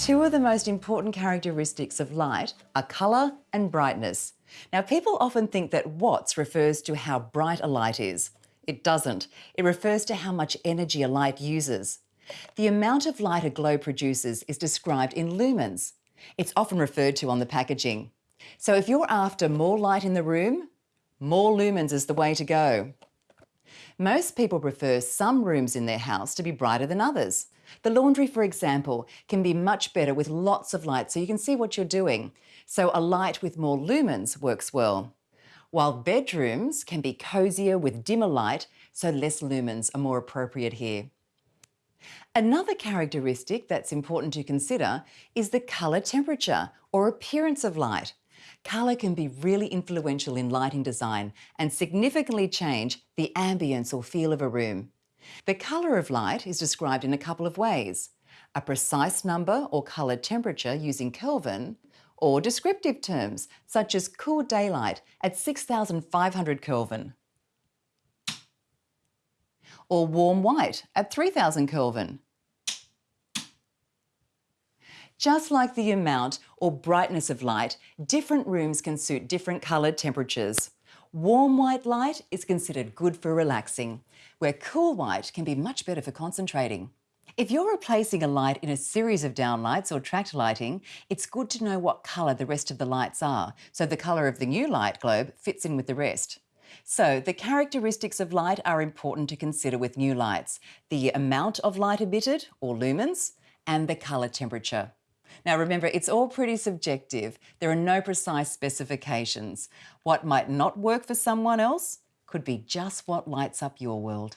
Two of the most important characteristics of light are colour and brightness. Now, people often think that watts refers to how bright a light is. It doesn't. It refers to how much energy a light uses. The amount of light a globe produces is described in lumens. It's often referred to on the packaging. So if you're after more light in the room, more lumens is the way to go. Most people prefer some rooms in their house to be brighter than others. The laundry, for example, can be much better with lots of light so you can see what you're doing. So a light with more lumens works well. While bedrooms can be cosier with dimmer light, so less lumens are more appropriate here. Another characteristic that's important to consider is the colour temperature or appearance of light. Colour can be really influential in lighting design and significantly change the ambience or feel of a room. The colour of light is described in a couple of ways. A precise number or colour temperature using Kelvin, or descriptive terms such as cool daylight at 6500 Kelvin, or warm white at 3000 Kelvin. Just like the amount or brightness of light, different rooms can suit different coloured temperatures. Warm white light is considered good for relaxing, where cool white can be much better for concentrating. If you're replacing a light in a series of downlights or tracked lighting, it's good to know what colour the rest of the lights are, so the colour of the new light globe fits in with the rest. So the characteristics of light are important to consider with new lights, the amount of light emitted, or lumens, and the colour temperature. Now remember, it's all pretty subjective. There are no precise specifications. What might not work for someone else could be just what lights up your world.